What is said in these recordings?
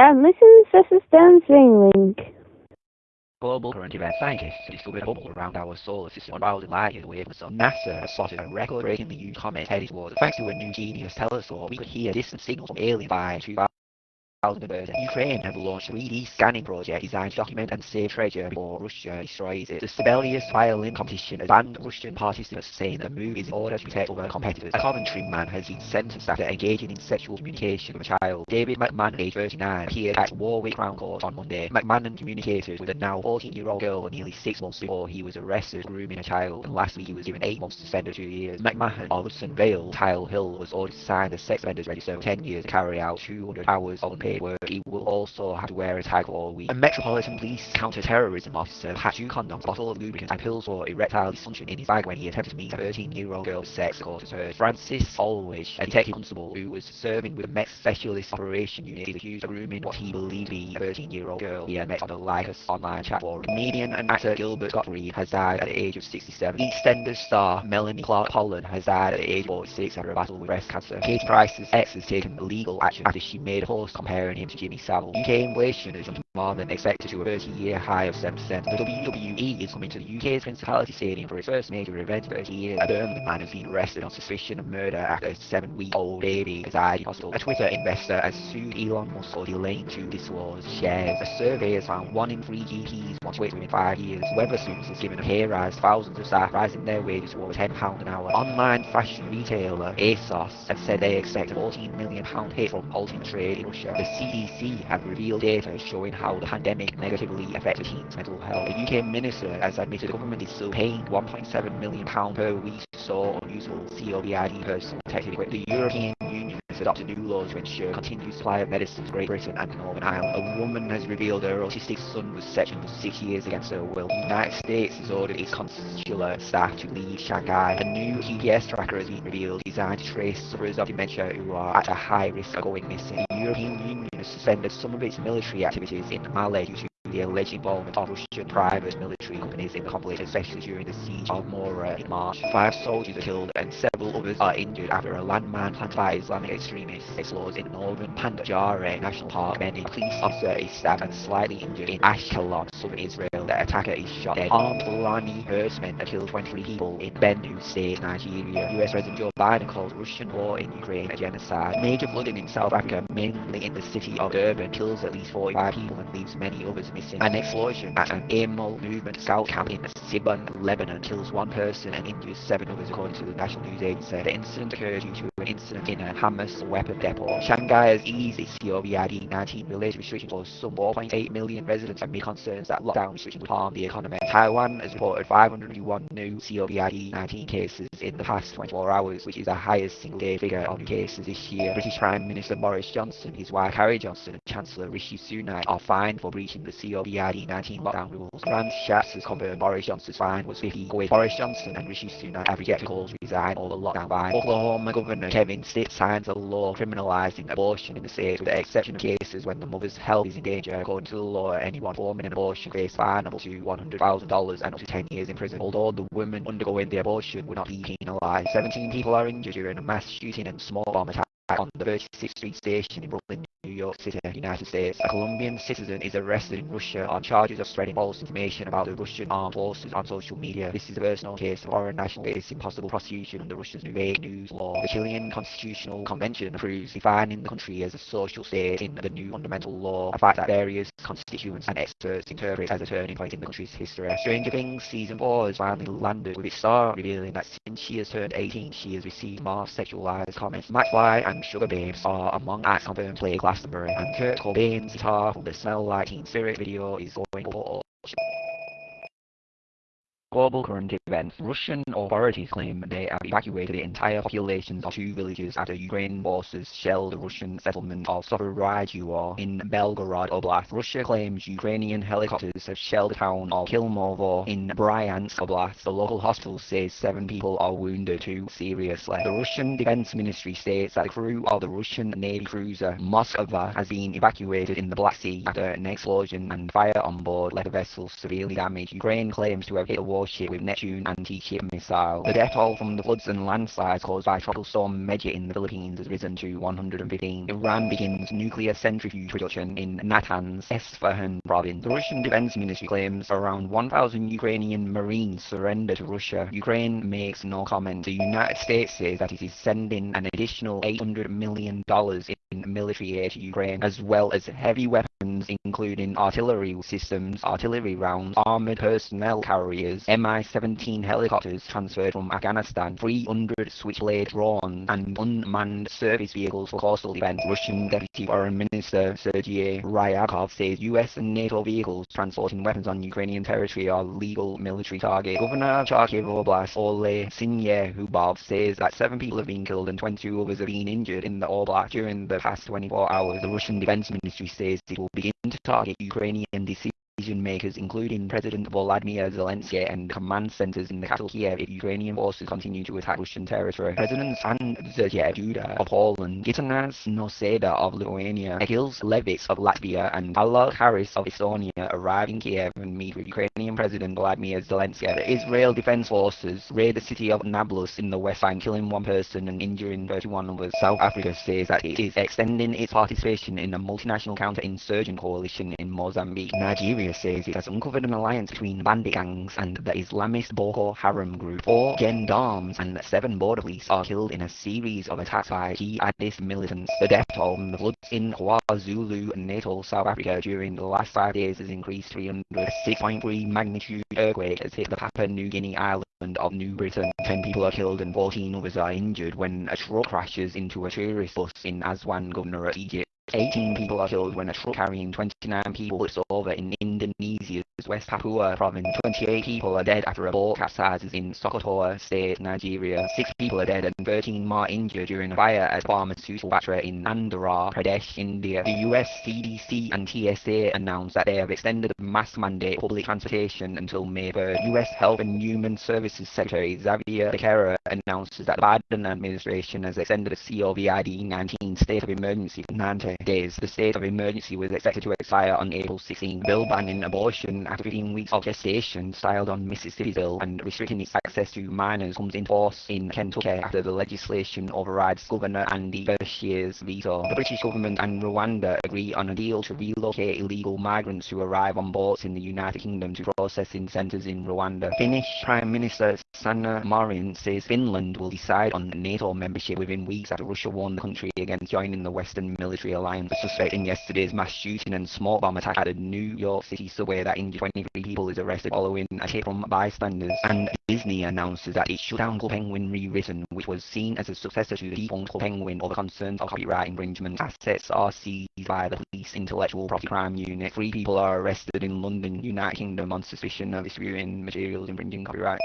and listen to Systems Link. Global current event scientists discovered bubble around our solar system 1,000 light years away from the sun. NASA spotted a record-breakingly huge comet headed towards Thanks to a new genius telescope, we could hear distant signals from aliens by 2000. Ukraine have launched a 3D scanning project designed to document and save treasure before Russia destroys it. The Sibelius violin competition has banned Russian participants saying the move is in order to protect other competitors. A Coventry man has been sentenced after engaging in sexual communication with a child. David McMahon, age 39, appeared at Warwick Crown Court on Monday. McMahon communicated with a now 14-year-old girl nearly six months before he was arrested grooming a child, and last week he was given eight months suspended two years. McMahon, of Hudson Vale, Tile Hill, was ordered to sign the sex offenders register for 10 years to carry out 200 hours of unpaid work. He will also have to wear a tag all week. A Metropolitan Police counter-terrorism officer had two condoms, a bottle of lubricant and pills for erectile dysfunction in his bag when he attempted to meet a 13-year-old girl for sex, her. Francis Alwish, a detective constable who was serving with the Met Specialist Operation Unit, is accused of grooming what he believed to be a 13-year-old girl he had met on the Lycus online chat forum. Comedian and actor Gilbert Gottfried has died at the age of 67. EastEnders star Melanie Clark Pullen has died at the age of 46 after a battle with breast cancer. Katie Price's ex has taken legal action after she made a post comparing him to Jimmy Savile. Is jumped more than expected to a 30-year high of 7%. The WWE is coming to the UK's Principality Stadium for its first major event in 30 years. A Birmingham man has been arrested on suspicion of murder after a seven-week-old baby has died in hospital. A Twitter investor has sued Elon Musk for delaying to disclose shares. A survey has found one in three GPs want to wait within five years. Wetherspoons has given a pay rise, thousands of staff rising their wages to over £10 an hour. Online fashion retailer ASOS have said they expect a £14 million hit from halting trade in Russia. The CDC have revealed data showing how the pandemic negatively affected teens' mental health. A UK minister has admitted the government is still paying £1.7 million per week to store unusable COVID personal protective equipment. The European Union adopted new laws to ensure uh, continued supply of medicines to Great Britain and Northern Ireland. A woman has revealed her autistic son was sectioned for six years against her will. The United States has ordered its consular staff to leave Shanghai. A new GPS tracker has been revealed designed to trace sufferers of dementia who are at a high risk of going missing. The European Union has suspended some of its military activities in Mali due to the alleged involvement of Russian private military companies in the conflict, especially during the siege of Moura in March. Five soldiers are killed and several others are injured after a landmine planted by Islamic extremists explodes in northern Pendjari National Park. Many police officer is stabbed and slightly injured in Ashkelon, southern Israel. The attacker is shot dead. Armed Fulani herdsmen killed 23 people in Benue State, Nigeria. US President Joe Biden calls Russian war in Ukraine a genocide. Major flooding in South Africa, mainly in the city of Durban, kills at least 45 people and leaves many others An explosion at an Amal movement scout camp in Sibon, Lebanon, kills one person and injures seven others, according to the national news agency. The incident occurred due to incident in a Hamas weapon depot. Shanghai has eased its COVID-19 related restrictions for some 4.8 million residents amid concerns that lockdown restrictions would harm the economy. Taiwan has reported 501 new COVID-19 cases in the past 24 hours, which is the highest single-day figure of cases this year. British Prime Minister Boris Johnson, his wife Carrie Johnson, and Chancellor Rishi Sunak are fined for breaching the COVID-19 lockdown rules. France Schatz has confirmed Boris Johnson's fine was 50 with Boris Johnson and Rishi Sunak have rejected calls to resign the lockdown fine. Oklahoma Governor Kevin Stitt signs a law criminalizing abortion in the state with the exception of cases when the mother's health is in danger. According to the law, anyone performing an abortion face fine up to $100,000 and up to 10 years in prison. Although the women undergoing the abortion would not be penalized. 17 people are injured during a mass shooting and small bomb attack on the 36th Street station in Brooklyn, York City, United States. A Colombian citizen is arrested in Russia on charges of spreading false information about the Russian armed forces on social media. This is first known case of foreign national facing possible prosecution under Russia's new fake news law. The Chilean Constitutional Convention approves defining the country as a social state in the new fundamental law, a fact that various constituents and experts interpret as a turning point in the country's history. Stranger Things Season 4 has finally landed, with its star revealing that since she has turned 18, she has received more sexualized comments. McFly and Sugababes are among acts confirmed play Glastonbury, and Kurt Cobain's guitar from the Smell Like Teen Spirit video is going for. Global current events. Russian authorities claim they have evacuated the entire populations of two villages after Ukraine forces shelled the Russian settlement of Sovereign in Belgorod Oblast. Russia claims Ukrainian helicopters have shelled the town of Klimovo in Bryansk Oblast. The local hospital says seven people are wounded, two seriously. The Russian Defense Ministry states that the crew of the Russian Navy cruiser Moskva has been evacuated in the Black Sea after an explosion and fire on board left the vessel severely damaged. Ukraine claims to have hit the warship with Neptune anti-ship missile. The death toll from the floods and landslides caused by Tropical Storm Megi in the Philippines has risen to 115. Iran begins nuclear centrifuge production in Natanz, Esfahan province. The Russian Defense Ministry claims around 1,000 Ukrainian Marines surrender to Russia. Ukraine makes no comment. The United States says that it is sending an additional $800 million in military aid to Ukraine, as well as heavy weapons including artillery systems, artillery rounds, armored personnel carriers, Mi-17 helicopters transferred from Afghanistan, 300 Switchblade drones, and unmanned service vehicles for coastal defense. Russian Deputy Foreign Minister Sergei Ryabkov says US and NATO vehicles transporting weapons on Ukrainian territory are legal military targets. Governor of Oblast Ole Syniehubov says that seven people have been killed and 22 others have been injured in the Oblast during the past 24 hours. The Russian Defense Ministry says it will begin to target Ukrainian decision makers, including President Volodymyr Zelensky and command centers in the capital Kiev Ukrainian forces continue to attack Russian territory. Presidents Andrzej Duda of Poland, Gitanas Nausėda of Lithuania, Egils Levits of Latvia, and Kaja Kallas of Estonia arrive in Kiev and meet with Ukrainian President Volodymyr Zelensky. The Israel Defense Forces raid the city of Nablus in the West Bank, killing one person and injuring 31 others. South Africa says that it is extending its participation in a multinational counter-insurgent coalition in Mozambique. Nigeria says it has uncovered an alliance between bandit gangs and the Islamist Boko Haram group. Four gendarmes and seven border police are killed in a series of attacks by jihadist militants. The death toll from the floods in KwaZulu Natal, South Africa during the last five days has increased 300. A 6.3 magnitude earthquake has hit the Papua New Guinea island of New Britain. Ten people are killed and 14 others are injured when a truck crashes into a tourist bus in Aswan, Governorate, Egypt. 18 people are killed when a truck carrying 29 people is over in Indonesia's West Papua province. 28 people are dead after a boat capsizes in Sokoto State, Nigeria. 6 people are dead and 13 more injured during a fire at a pharmaceutical factory in Andhra Pradesh, India. The US CDC and TSA announced that they have extended the mask mandate public transportation until May 3rd. US Health and Human Services Secretary Xavier Becerra announces that the Biden administration has extended the COVID-19 state of emergency for 90 days. The state of emergency was expected to expire on April 16. Bill banning abortion after 15 weeks of gestation, styled on Mississippi's bill, and restricting its access to minors comes into force in Kentucky after the legislation overrides Governor Andy Beshear's veto. The British government and Rwanda agree on a deal to relocate illegal migrants who arrive on boats in the United Kingdom to processing centres in Rwanda. Finnish Prime Minister Sanna Marin says Finland will decide on NATO membership within weeks after Russia warned the country against joining the Western Military Alliance. The suspect in yesterday's mass shooting and smoke bomb attack at a New York City subway that injured 23 people is arrested following a tip from bystanders. And Disney announces that it shut down Club Penguin Rewritten, which was seen as a successor to the defunct Club Penguin over concerns of copyright infringement. Assets are seized by the police intellectual property crime unit. Three people are arrested in London, United Kingdom on suspicion of distributing materials infringing copyright.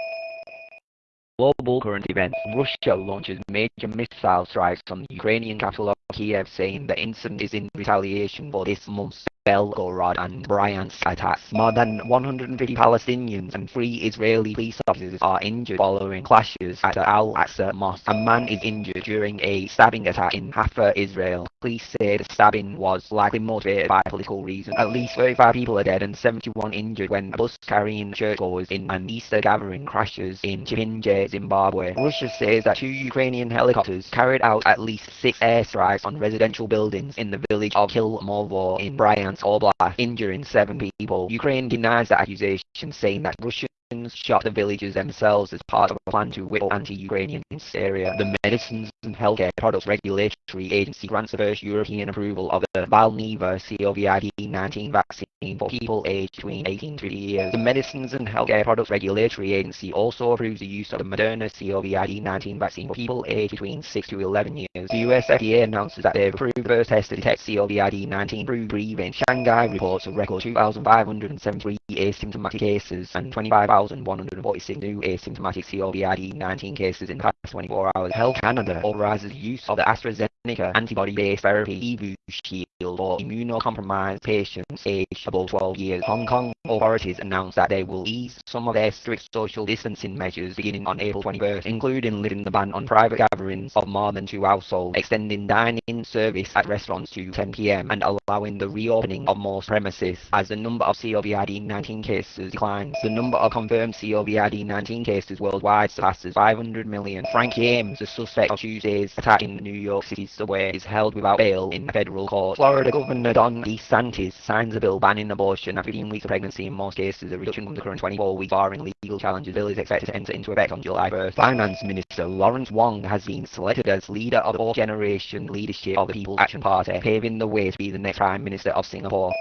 Global current events. Russia launches major missile strikes on Ukrainian capital of Kiev, saying the incident is in retaliation for this month's Belgorod and Bryansk attacks. More than 150 Palestinians and three Israeli police officers are injured following clashes at the Al-Aqsa Mosque. A man is injured during a stabbing attack in Haifa, Israel. Police say the stabbing was likely motivated by political reasons. At least 35 people are dead and 71 injured when a bus carrying churchgoers in an Easter gathering crashes in Chipinge, Zimbabwe. Russia says that two Ukrainian helicopters carried out at least six airstrikes on residential buildings in the village of Klimovo in Bryansk Oblast, injuring seven people. Ukraine denies the accusation, saying that Russians shot the villagers themselves as part of a plan to whip anti-Ukrainian in Syria. The Medicines and Healthcare Products Regulatory Agency grants the first European approval of the Valneva COVID-19 vaccine for people aged between 18 to 30 years. The Medicines and Healthcare Products Regulatory Agency also approves the use of the Moderna COVID-19 vaccine for people aged between 6 to 11 years. The US FDA announces that they've approved the first test to detect COVID-19 through breathing. Shanghai reports a record 2,573 asymptomatic cases and 25,146 new asymptomatic COVID-19 cases in the past 24 hours. Health Canada authorizes the use of the AstraZeneca antibody-based therapy EBUS Shield for immunocompromised patients aged above 12 years. Hong Kong authorities announced that they will ease some of their strict social distancing measures beginning on April 21st, including lifting the ban on private gatherings of more than two households, extending dining service at restaurants to 10pm, and allowing the reopening of most premises. As the number of COVID-19 cases declines, the number of confirmed COVID-19 cases worldwide surpasses 500 million. Frank James, the suspect of Tuesday's attack in New York City subway, is held without bail in federal court. Florida Governor Ron DeSantis signs a bill banning abortion at 15 weeks of pregnancy in most cases, a reduction from the current 24 weeks barring legal challenges. Bill is expected to enter into effect on July 1st. Finance Minister Lawrence Wong has been selected as leader of the fourth generation leadership of the People's Action Party, paving the way to be the next Prime Minister of Singapore.